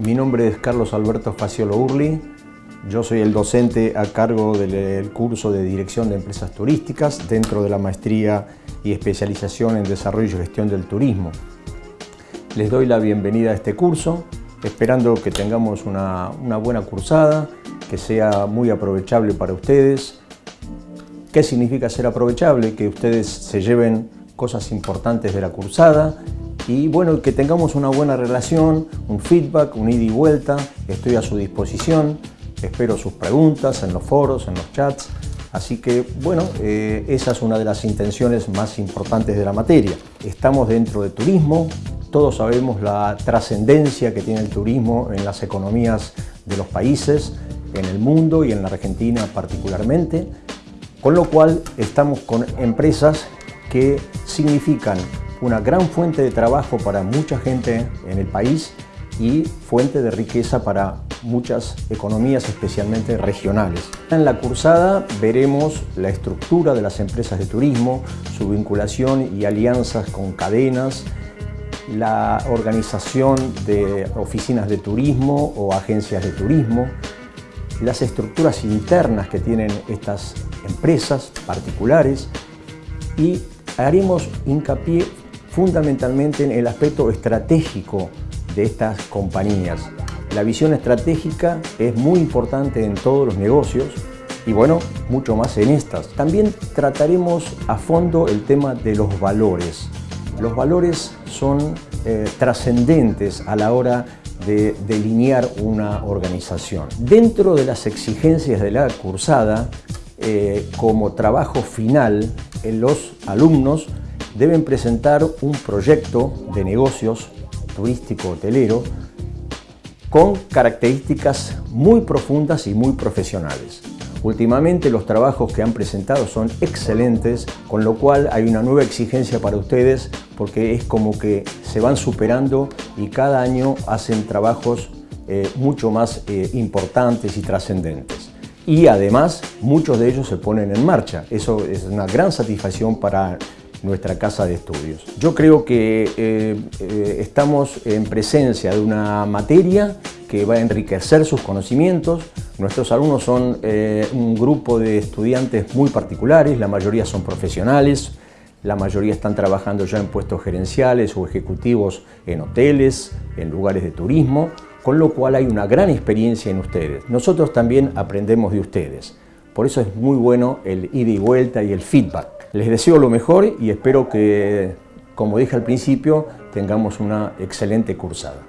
Mi nombre es Carlos Alberto Faciolo Urli. Yo soy el docente a cargo del curso de Dirección de Empresas Turísticas dentro de la maestría y especialización en Desarrollo y Gestión del Turismo. Les doy la bienvenida a este curso, esperando que tengamos una, una buena cursada, que sea muy aprovechable para ustedes. ¿Qué significa ser aprovechable? Que ustedes se lleven cosas importantes de la cursada y bueno, que tengamos una buena relación, un feedback, un ida y vuelta, estoy a su disposición, espero sus preguntas en los foros, en los chats, así que bueno, eh, esa es una de las intenciones más importantes de la materia. Estamos dentro de turismo, todos sabemos la trascendencia que tiene el turismo en las economías de los países, en el mundo y en la Argentina particularmente, con lo cual estamos con empresas que significan una gran fuente de trabajo para mucha gente en el país y fuente de riqueza para muchas economías, especialmente regionales. En la cursada veremos la estructura de las empresas de turismo, su vinculación y alianzas con cadenas, la organización de oficinas de turismo o agencias de turismo, las estructuras internas que tienen estas empresas particulares y haremos hincapié fundamentalmente en el aspecto estratégico de estas compañías. La visión estratégica es muy importante en todos los negocios y bueno, mucho más en estas. También trataremos a fondo el tema de los valores. Los valores son eh, trascendentes a la hora de delinear una organización. Dentro de las exigencias de la cursada, eh, como trabajo final, en los alumnos deben presentar un proyecto de negocios turístico-hotelero con características muy profundas y muy profesionales. Últimamente los trabajos que han presentado son excelentes, con lo cual hay una nueva exigencia para ustedes porque es como que se van superando y cada año hacen trabajos eh, mucho más eh, importantes y trascendentes. Y además muchos de ellos se ponen en marcha. Eso es una gran satisfacción para nuestra casa de estudios. Yo creo que eh, eh, estamos en presencia de una materia que va a enriquecer sus conocimientos. Nuestros alumnos son eh, un grupo de estudiantes muy particulares, la mayoría son profesionales, la mayoría están trabajando ya en puestos gerenciales o ejecutivos en hoteles, en lugares de turismo, con lo cual hay una gran experiencia en ustedes. Nosotros también aprendemos de ustedes. Por eso es muy bueno el ida y vuelta y el feedback. Les deseo lo mejor y espero que, como dije al principio, tengamos una excelente cursada.